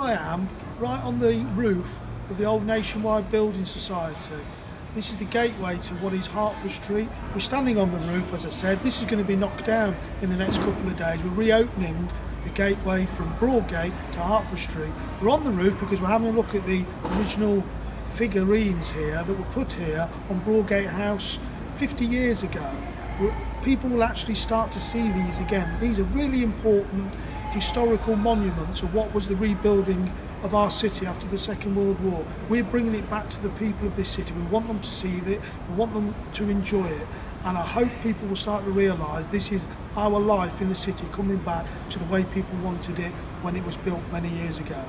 I am right on the roof of the old Nationwide Building Society. This is the gateway to what is Hertford Street. We're standing on the roof, as I said. This is going to be knocked down in the next couple of days. We're reopening the gateway from Broadgate to Hertford Street. We're on the roof because we're having a look at the original figurines here that were put here on Broadgate House 50 years ago. People will actually start to see these again. These are really important historical monuments of what was the rebuilding of our city after the Second World War. We're bringing it back to the people of this city. We want them to see it, we want them to enjoy it. And I hope people will start to realise this is our life in the city coming back to the way people wanted it when it was built many years ago.